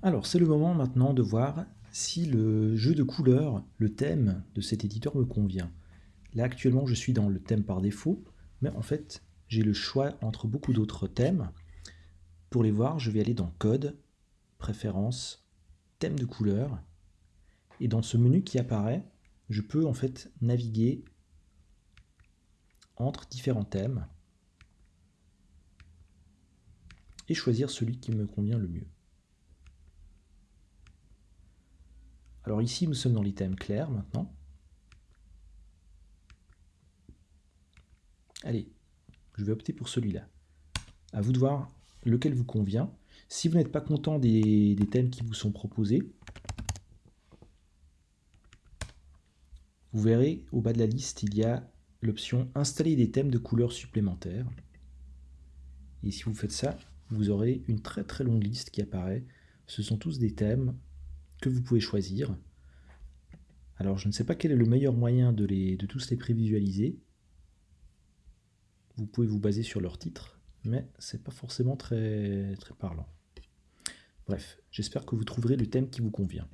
Alors, c'est le moment maintenant de voir si le jeu de couleurs, le thème de cet éditeur me convient. Là, actuellement, je suis dans le thème par défaut, mais en fait, j'ai le choix entre beaucoup d'autres thèmes. Pour les voir, je vais aller dans Code, Préférences, Thème de couleurs, et dans ce menu qui apparaît, je peux en fait naviguer entre différents thèmes et choisir celui qui me convient le mieux. Alors ici, nous sommes dans l'item clair maintenant. Allez, je vais opter pour celui-là. À vous de voir lequel vous convient. Si vous n'êtes pas content des, des, thèmes qui vous sont proposés, vous verrez au bas de la liste, il y a l'option Installer des thèmes de couleurs supplémentaires. Et si vous faites ça, vous aurez une très très longue liste qui apparaît. Ce sont tous des thèmes que vous pouvez choisir. Alors je ne sais pas quel est le meilleur moyen de, les, de tous les prévisualiser. Vous pouvez vous baser sur leur titre, mais c'est pas forcément très, très parlant. Bref, j'espère que vous trouverez le thème qui vous convient.